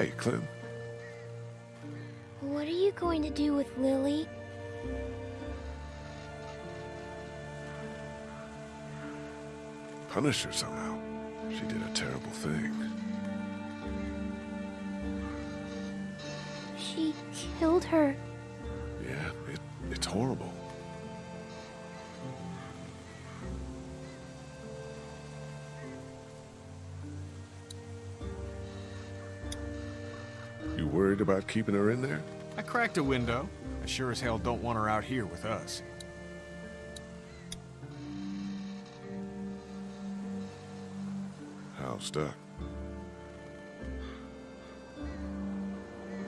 Hey, Clem. What are you going to do with Lily? Punish her somehow. She did a terrible thing. She killed her. Yeah, it, it's horrible. Worried about keeping her in there? I cracked a window. I sure as hell don't want her out here with us. How stuck?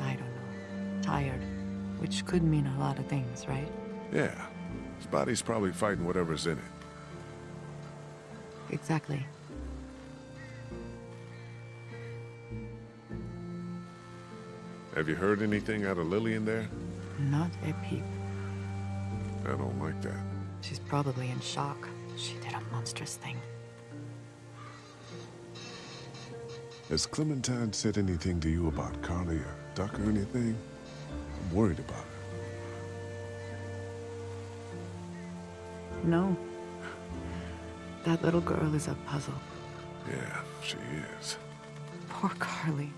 I don't know. Tired. Which could mean a lot of things, right? Yeah. His body's probably fighting whatever's in it. Exactly. Have you heard anything out of Lillian there? Not a peep. I don't like that. She's probably in shock. She did a monstrous thing. Has Clementine said anything to you about Carly or Duck or anything? I'm worried about her. No. That little girl is a puzzle. Yeah, she is. Poor Carly.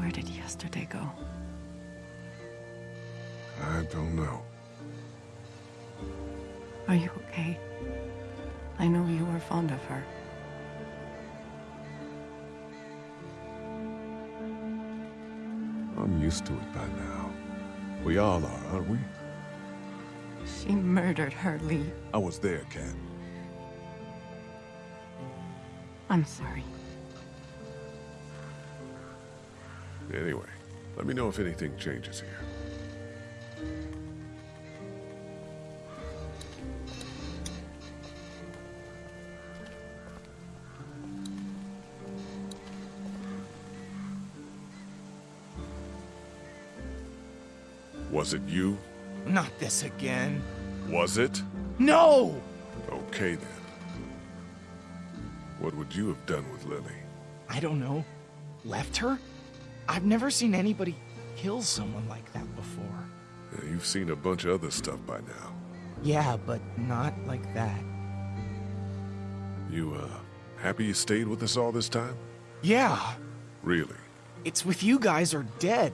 Where did yesterday go? I don't know. Are you okay? I know you were fond of her. I'm used to it by now. We all are, aren't we? She murdered her, Lee. I was there, Kat. I'm sorry. Anyway, let me know if anything changes here. Was it you? Not this again. Was it? No! Okay then. What would you have done with Lily? I don't know. Left her? I've never seen anybody kill someone like that before. Yeah, you've seen a bunch of other stuff by now. Yeah, but not like that. You, uh, happy you stayed with us all this time? Yeah, Really? it's with you guys or dead.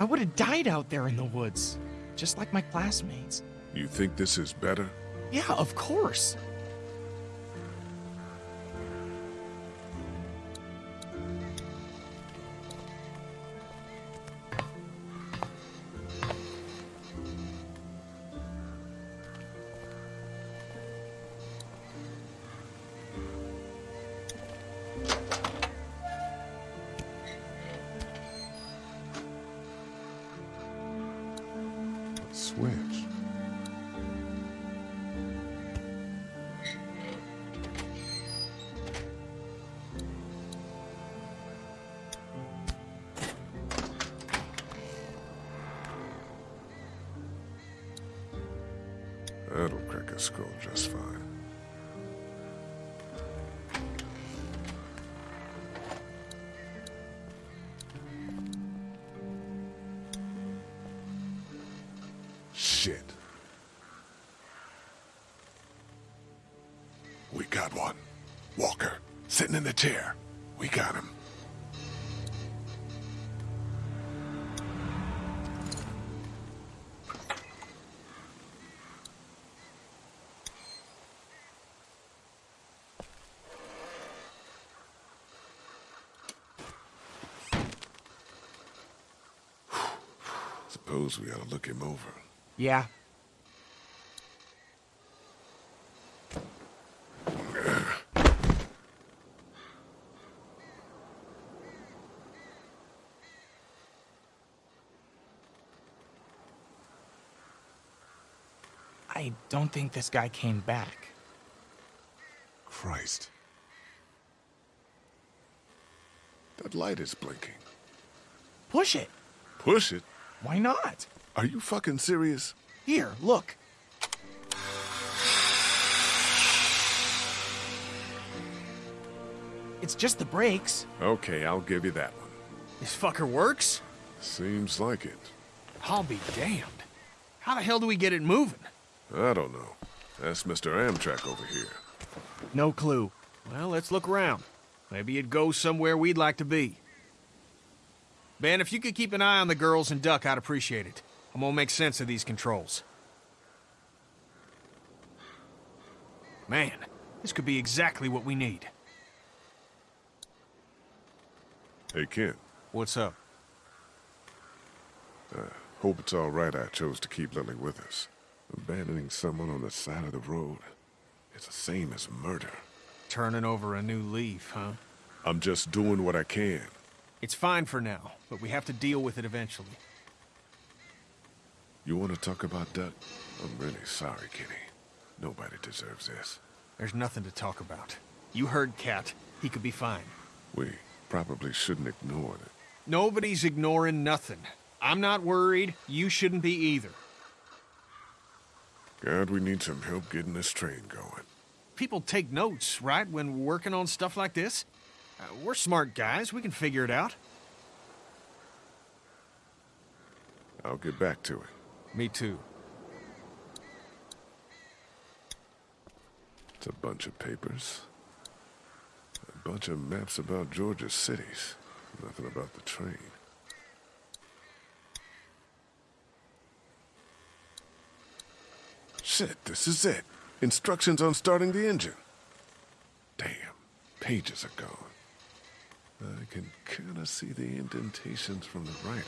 I would have died out there in the woods, just like my classmates. You think this is better? Yeah, of course. That'll skull just fine. Shit. We got one. Walker, sitting in the chair. Suppose we ought to look him over. Yeah. I don't think this guy came back. Christ. That light is blinking. Push it. Push it? Why not? Are you fucking serious? Here, look. It's just the brakes. Okay, I'll give you that one. This fucker works? Seems like it. I'll be damned. How the hell do we get it moving? I don't know. Ask Mr. Amtrak over here. No clue. Well, let's look around. Maybe it goes somewhere we'd like to be. Ben, if you could keep an eye on the girls and Duck, I'd appreciate it. I'm gonna make sense of these controls. Man, this could be exactly what we need. Hey, Ken. What's up? Uh, Hope it's all right I chose to keep Lily with us. Abandoning someone on the side of the road, it's the same as murder. Turning over a new leaf, huh? I'm just doing what I can. It's fine for now, but we have to deal with it eventually. You want to talk about Duck? I'm really sorry, Kenny. Nobody deserves this. There's nothing to talk about. You heard Kat. He could be fine. We probably shouldn't ignore it. Nobody's ignoring nothing. I'm not worried. You shouldn't be either. God, we need some help getting this train going. People take notes, right, when working on stuff like this? Uh, we're smart guys. We can figure it out. I'll get back to it. Me too. It's a bunch of papers. A bunch of maps about Georgia's cities. Nothing about the train. Shit, this is it. Instructions on starting the engine. Damn, pages are gone. I can kinda see the indentations from the writing.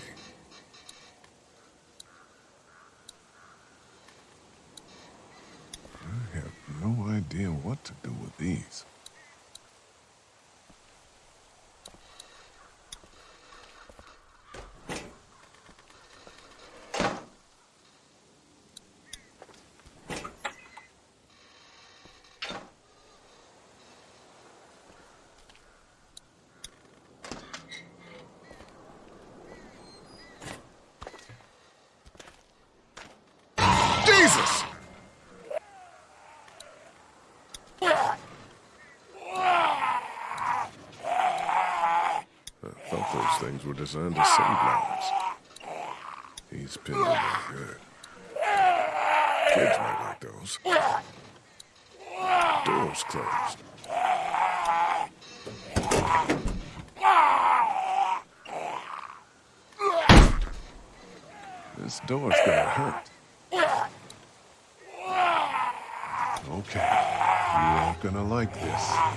I have no idea what to do with these. Jesus! I things were designed to save lives. He's pinned in good. Kids might like those. Doors closed. This door's gonna hurt. Okay, you aren't gonna like this.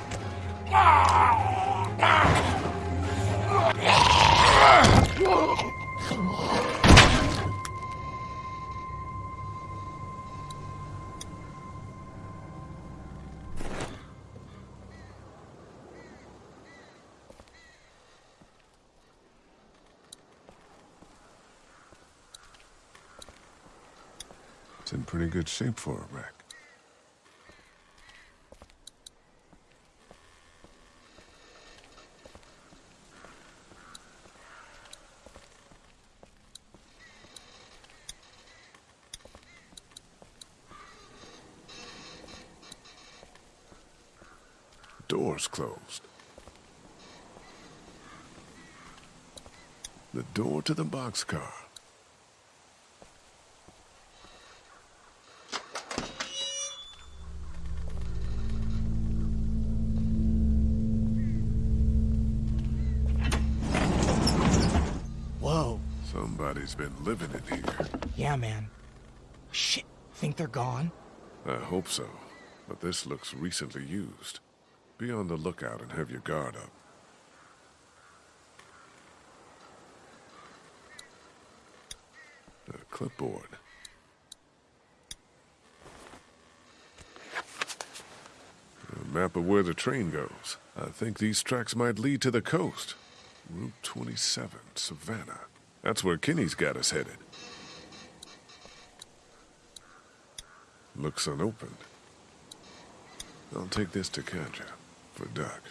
It's in pretty good shape for a wreck. Closed. The door to the boxcar. Whoa. Somebody's been living in here. Yeah, man. Shit. Think they're gone? I hope so, but this looks recently used. Be on the lookout and have your guard up. Clipboard. A map of where the train goes. I think these tracks might lead to the coast. Route 27, Savannah. That's where Kenny's got us headed. Looks unopened. I'll take this to Katjaa for Duck.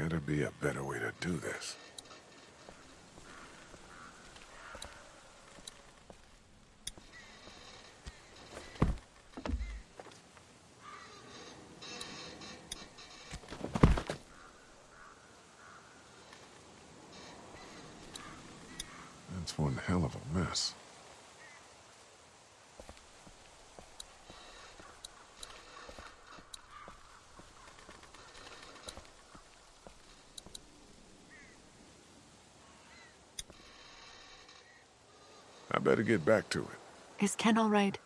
Gotta be a better way to do this. That's one hell of a mess. I better get back to it. Is Ken all right?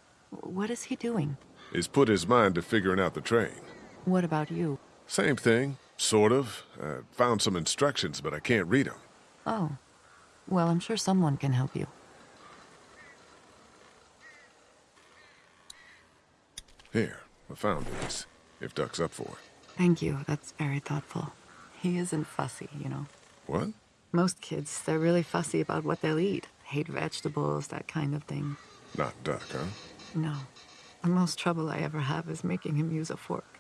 What is he doing? He's put his mind to figuring out the train. What about you? Same thing, sort of. I found some instructions, but I can't read them. Oh. Well, I'm sure someone can help you. Here, I found these. If Duck's up for it. Thank you. That's very thoughtful. He isn't fussy, you know. What? Most kids, they're really fussy about what they'll eat. Hate vegetables, that kind of thing. Not Duck, huh? No. The most trouble I ever have is making him use a fork.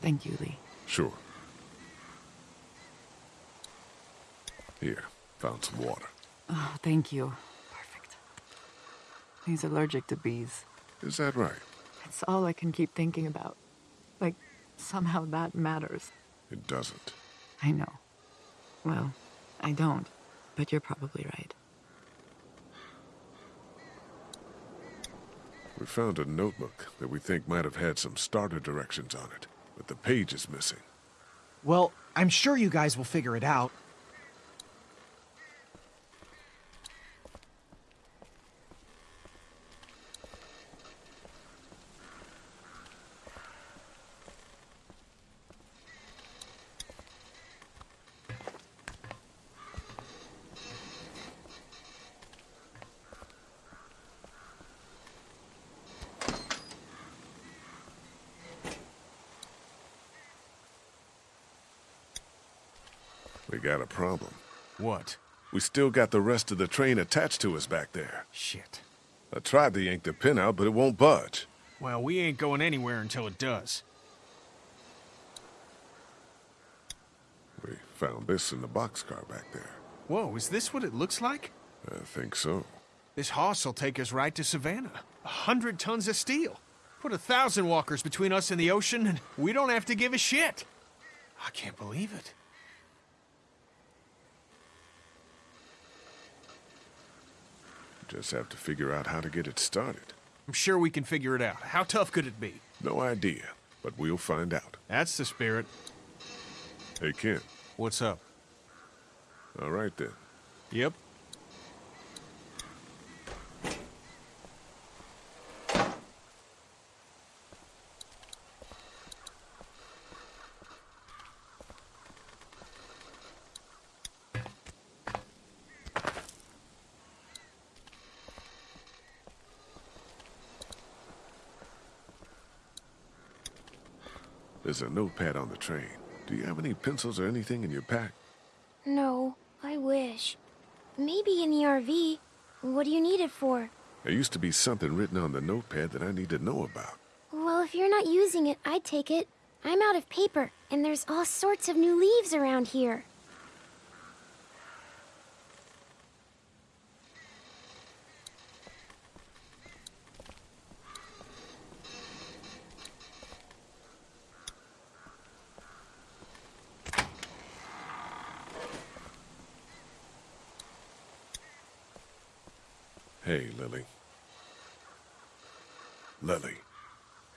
Thank you, Lee. Sure. Here, found some water. Oh, thank you. Perfect. He's allergic to bees. Is that right? It's all I can keep thinking about. Like, somehow that matters. It doesn't. I know. Well, I don't, but you're probably right. We found a notebook that we think might have had some starter directions on it, but the page is missing. Well, I'm sure you guys will figure it out. Got a problem. What? We still got the rest of the train attached to us back there. Shit. I tried to yank the pin out, but it won't budge. Well, we ain't going anywhere until it does. We found this in the boxcar back there. Whoa, is this what it looks like? I think so. This hoss will take us right to Savannah. A hundred tons of steel. Put a thousand walkers between us and the ocean, and we don't have to give a shit. I can't believe it. Just have to figure out how to get it started. I'm sure we can figure it out. How tough could it be? No idea, but we'll find out. That's the spirit. Hey, Ken. What's up? All right then. Yep. A notepad on the train. Do you have any pencils or anything in your pack? No, I wish. Maybe in the RV. What do you need it for? There used to be something written on the notepad that I need to know about. Well, if you're not using it, I'd take it. I'm out of paper, and there's all sorts of new leaves around here. Hey, Lily. Lily,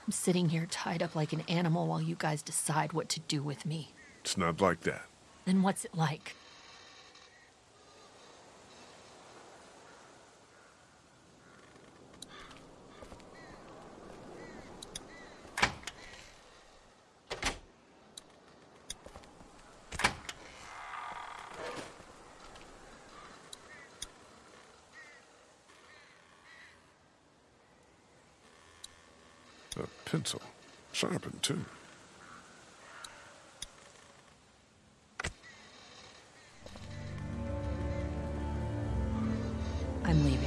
I'm sitting here tied up like an animal while you guys decide what to do with me. it's not like that. Then what's it like? pencil. Sharpened, too. I'm leaving.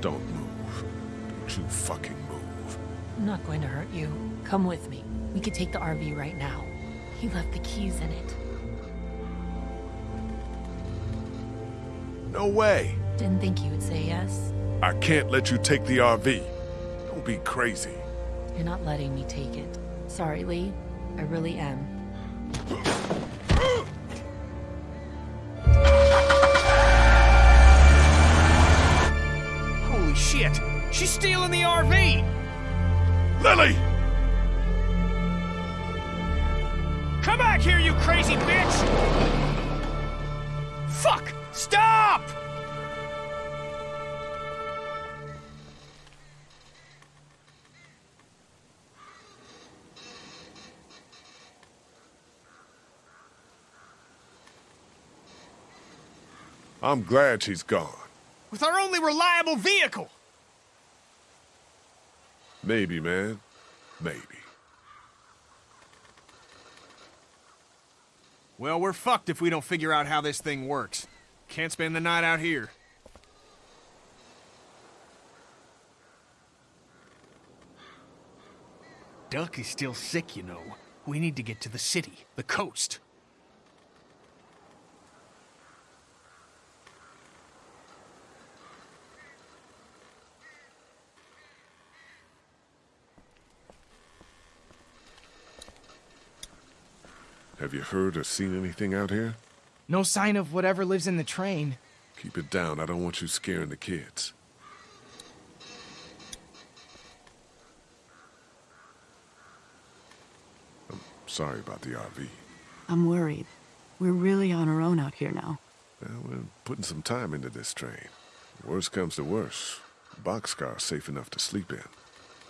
Don't move. Don't you fucking move. I'm not going to hurt you. Come with me. We could take the RV right now. He left the keys in it. No way! Didn't think you would say yes. I can't let you take the RV. Don't be crazy. You're not letting me take it. Sorry, Lee. I really am. Holy shit! She's stealing the RV! Lily! Come back here, you crazy bitch! Fuck! I'm glad she's gone. With our only reliable vehicle! Maybe, man. Maybe. Well, we're fucked if we don't figure out how this thing works. Can't spend the night out here. Duck is still sick, you know. We need to get to the city, the coast. Have you heard or seen anything out here? No sign of whatever lives in the train. Keep it down. I don't want you scaring the kids. I'm sorry about the RV. I'm worried. We're really on our own out here now. Well, we're putting some time into this train. Worst comes to worst, boxcar's safe enough to sleep in.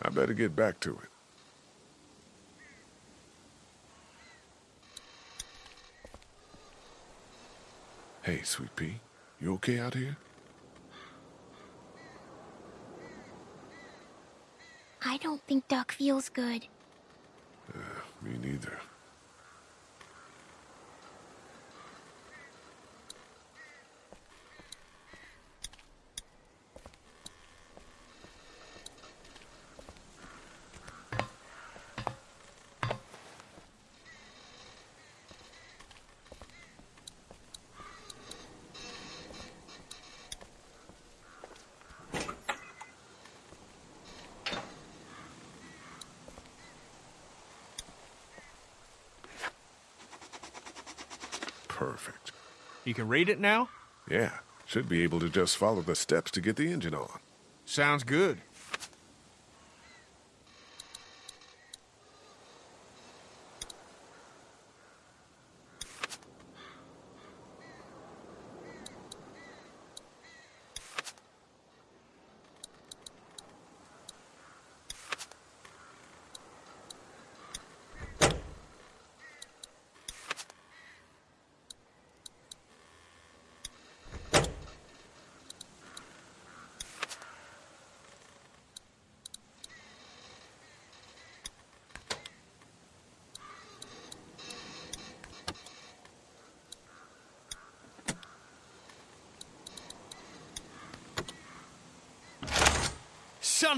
I better get back to it. Hey, Sweet Pea, you okay out here? I don't think Duck feels good. Uh, me neither. Perfect. You can read it now? Yeah, should be able to just follow the steps to get the engine on. Sounds good.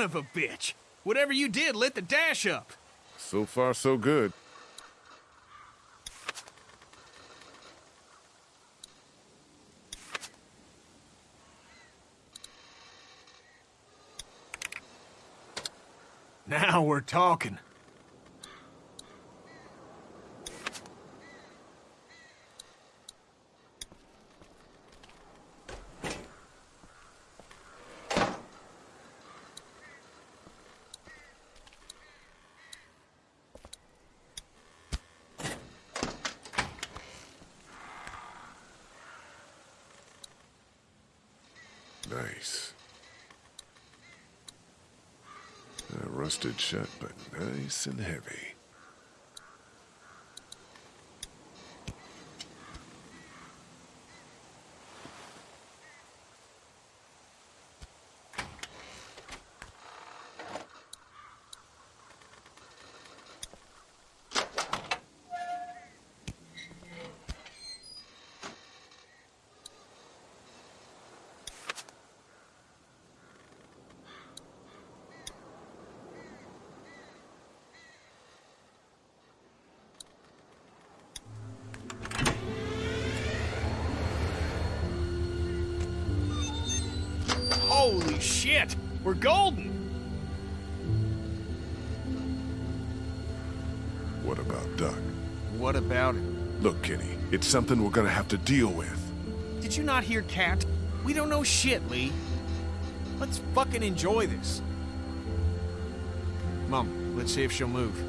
Son of a bitch! Whatever you did lit the dash up. So far, so good. Now we're talking. Nice. Uh, rusted shut, but nice and heavy. Golden! What about Duck? What about it? Look, Kenny, it's something we're gonna have to deal with. Did you not hear Kat? We don't know shit, Lee. Let's fucking enjoy this. Mom, let's see if she'll move.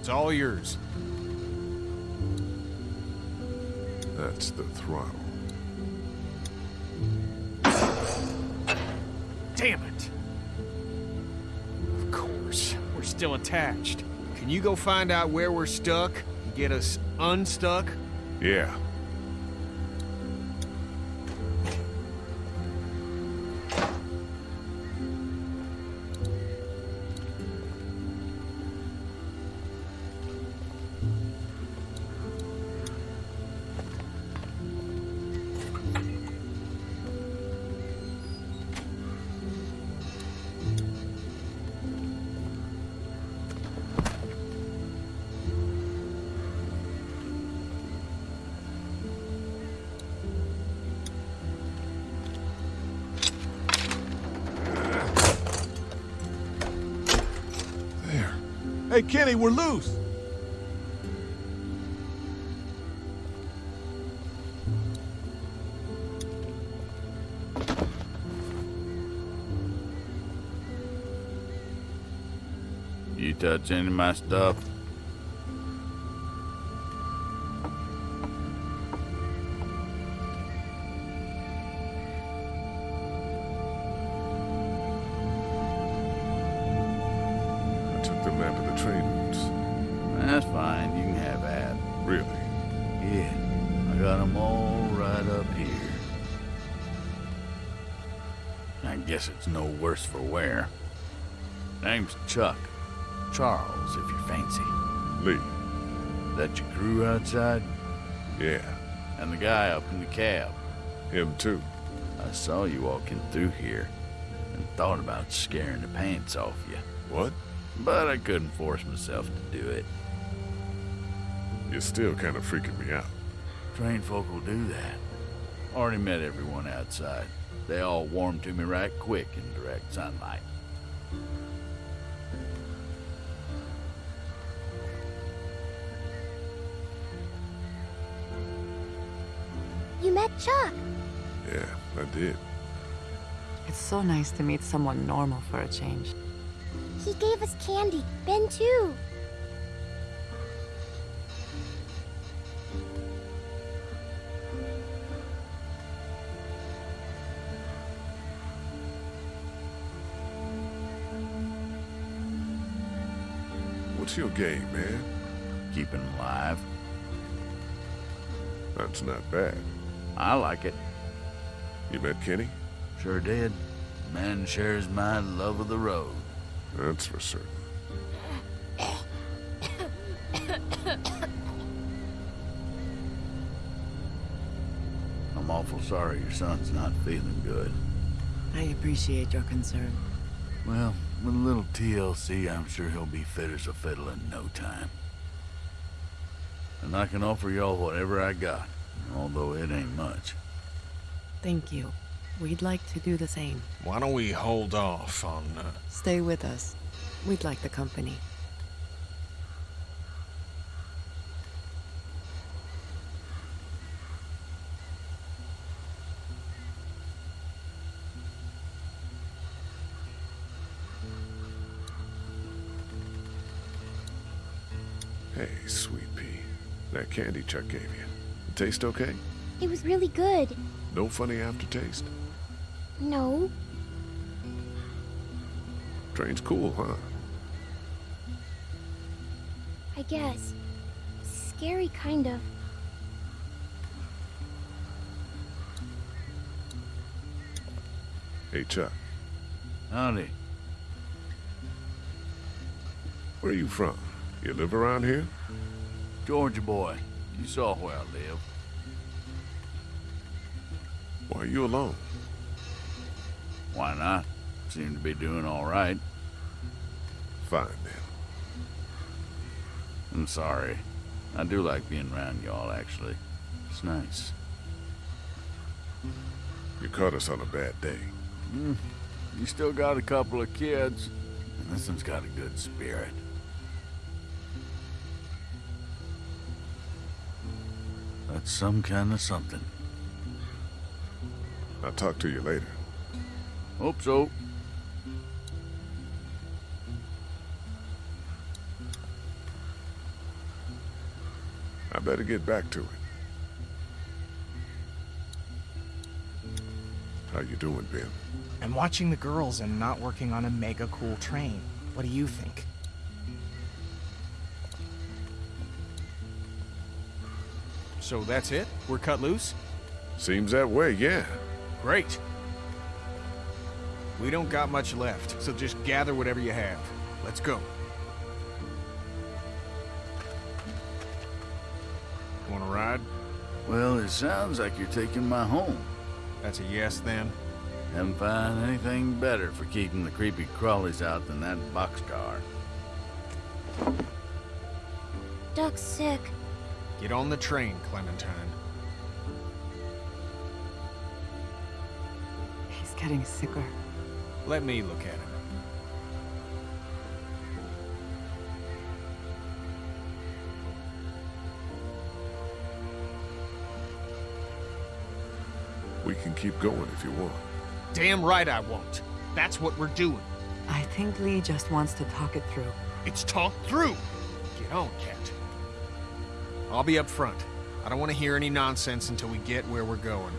It's all yours. That's the throttle. Damn it! Of course, we're still attached. Can you go find out where we're stuck and get us unstuck? Yeah. Kenny, we're loose. You touch any of my stuff? It's no worse for wear. Name's Chuck. Charles, if you fancy. Lee. That your crew outside? Yeah. And the guy up in the cab. Him too. I saw you walking through here and thought about scaring the pants off you. What? But I couldn't force myself to do it. You're still kind of freaking me out. Trained folk will do that. Already met everyone outside. They all warm to me right quick in direct sunlight. You met Chuck. Yeah, I did. It's so nice to meet someone normal for a change. He gave us candy. Ben, too. What's your game, man? Keeping 'em alive. That's not bad. I like it. You met Kenny? Sure did. Man shares my love of the road. That's for certain. I'm awful sorry your son's not feeling good. I appreciate your concern. Well, with a little TLC, I'm sure he'll be fit as a fiddle in no time. And I can offer y'all whatever I got, although it ain't much. Thank you. We'd like to do the same. Why don't we hold off on, uh, Stay with us. We'd like the company. Candy Chuck gave you. It taste okay? It was really good. No funny aftertaste? No. Train's cool, huh? I guess. Scary, kind of. Hey, Chuck. Howdy. Where are you from? You live around here? Georgia boy, you saw where I live. Why are you alone? Why not? Seem to be doing all right. Fine, then. I'm sorry. I do like being around y'all, actually. It's nice. You caught us on a bad day. Hmm. You still got a couple of kids, and this one's got a good spirit. That's some kind of something. I'll talk to you later. Hope so. I better get back to it. How you doing, Ben? I'm watching the girls and not working on a mega cool train. What do you think? So that's it? We're cut loose? Seems that way, yeah. Great. We don't got much left, so just gather whatever you have. Let's go. Want to ride? Well, it sounds like you're taking my home. That's a yes then. Haven't found anything better for keeping the creepy crawlies out than that boxcar. Duck's sick. Get on the train, Clementine. He's getting sicker. Let me look at him. We can keep going if you want. Damn right I won't. That's what we're doing. I think Lee just wants to talk it through. It's talked through. Get on, Kat. I'll be up front. I don't want to hear any nonsense until we get where we're going.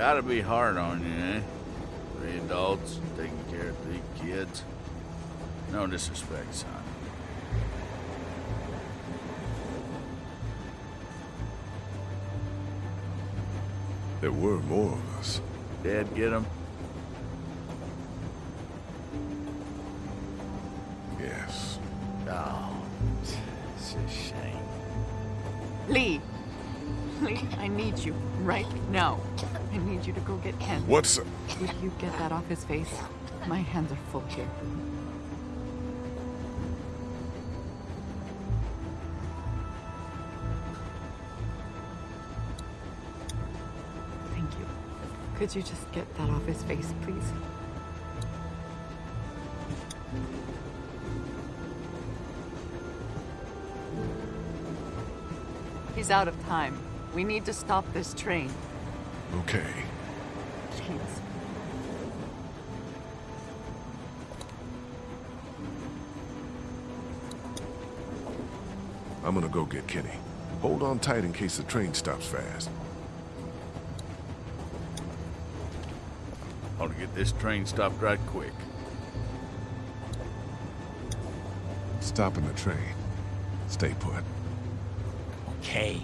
Gotta be hard on you, eh? Three adults taking care of three kids. No disrespect, son. There were more of us. Dad get 'em? Get Ken. What's... Would you get that off his face? My hands are full here. Thank you. Could you just get that off his face, please? He's out of time. We need to stop this train. Okay. Please. I'm gonna go get Kenny. Hold on tight in case the train stops fast. Ought to get this train stopped right quick. Stopping the train. Stay put. Okay.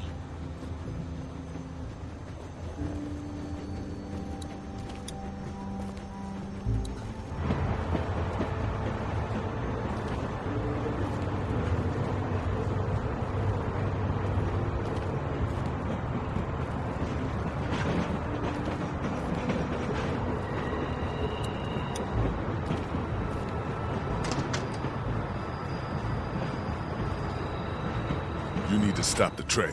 Stop the train.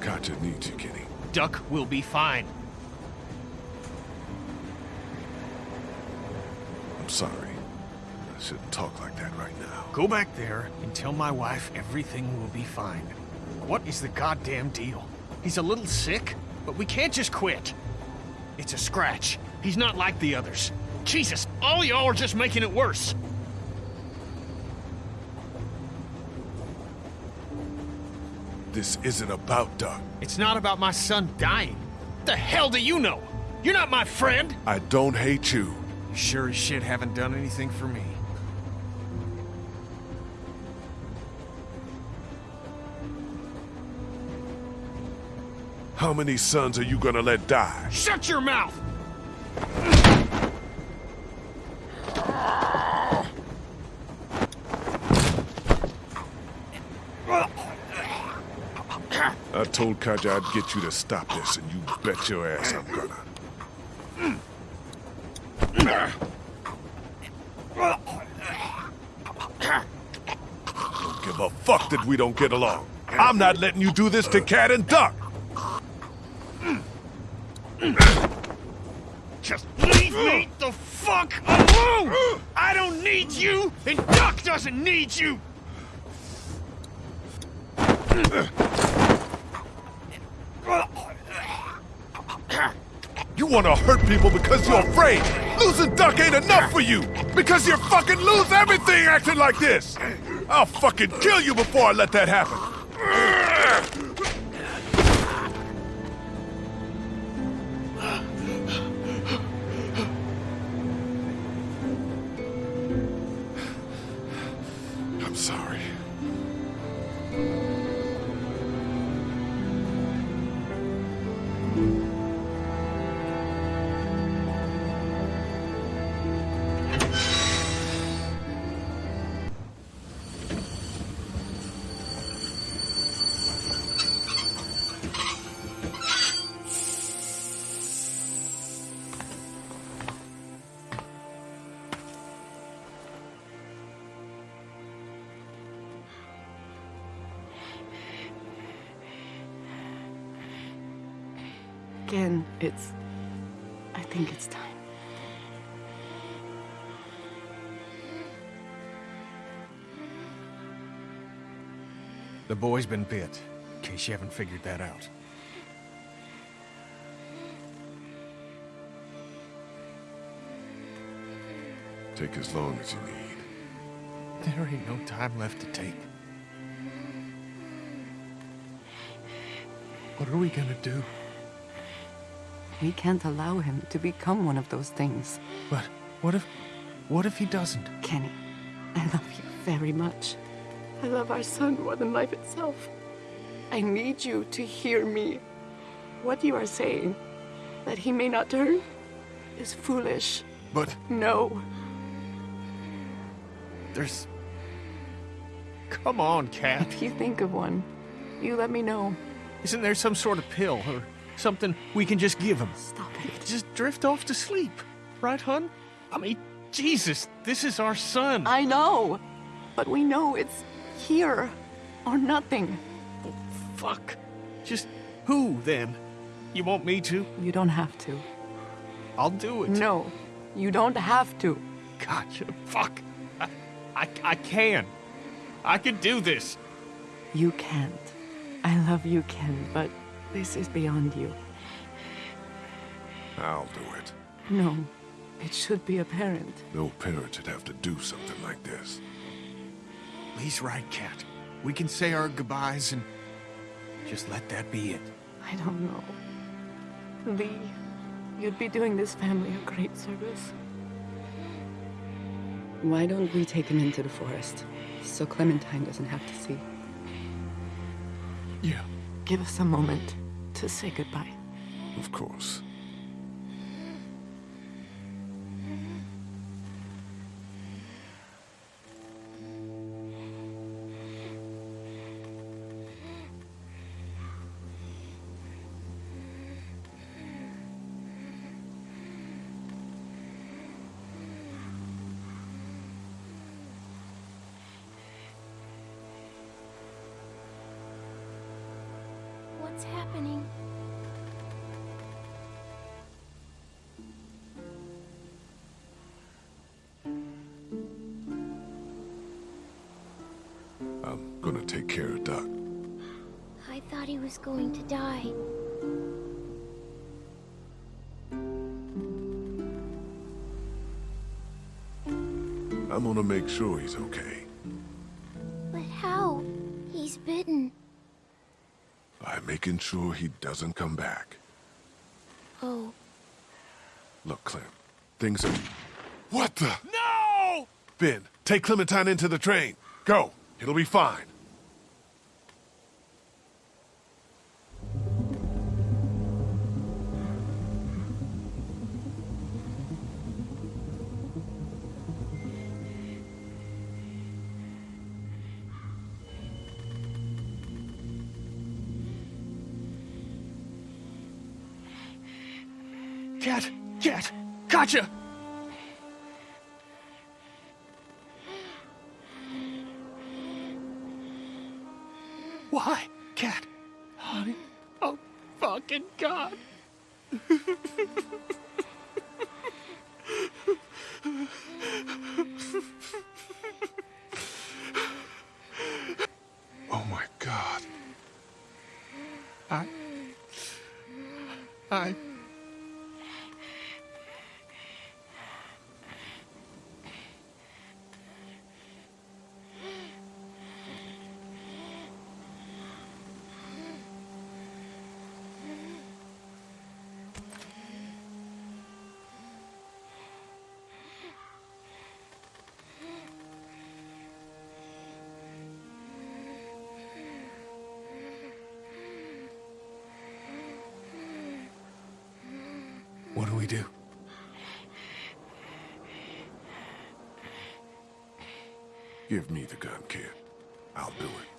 Katjaa needs you, Kenny. Duck will be fine. I'm sorry. I shouldn't talk like that right now. Go back there and tell my wife everything will be fine. What is the goddamn deal? He's a little sick, but we can't just quit. It's a scratch. He's not like the others. Jesus, all y'all are just making it worse. This isn't about Duck. It's not about my son dying. What the hell do you know? You're not my friend. I don't hate you. You sure as shit haven't done anything for me. How many sons are you gonna let die? Shut your mouth! I told Katjaa I'd get you to stop this, and you bet your ass I'm gonna. Don't give a fuck that we don't get along. I'm not letting you do this to Kat and Duck. Just leave me the fuck alone! I don't need you, and Duck doesn't need you! You wanna hurt people because you're afraid. Losing Duck ain't enough for you. Because you're fucking lose everything acting like this. I'll fucking kill you before I let that happen. Again, it's. I think it's time. The boy's been bit, in case you haven't figured that out. Take as long as you need. There ain't no time left to take. What are we gonna do? We can't allow him to become one of those things. But what if... what if he doesn't? Kenny, I love you very much. I love our son more than life itself. I need you to hear me. What you are saying, that he may not turn, is foolish. But No, there's... Come on, Kat. if you think of one, you let me know. Isn't there some sort of pill or something we can just give him? Stop it. Just drift off to sleep. Right, hun? I mean, Jesus, this is our son. I know, but we know it's here or nothing. Fuck. Just who, then? You want me to? You don't have to. I'll do it. No, you don't have to. Gotcha. Fuck. I, I, I can. I can do this. You can't. I love you, Ken, but this is beyond you. I'll do it. No, it should be a parent. No parent should have to do something like this. Lee's right, Kat. We can say our goodbyes and just let that be it. I don't know. Lee, you'd be doing this family a great service. Why don't we take him into the forest so Clementine doesn't have to see? Yeah. Give us a moment to say goodbye. Of course. What's happening. I'm gonna take care of Duck. I thought he was going to die. I'm gonna make sure he's okay. Making sure he doesn't come back. Oh, Look, Clem, things are... What the? No! Ben, take Clementine into the train. Go. It'll be fine. Kat! Kat! Katjaa! Why? Kat? Give me the gun, kid. I'll do it.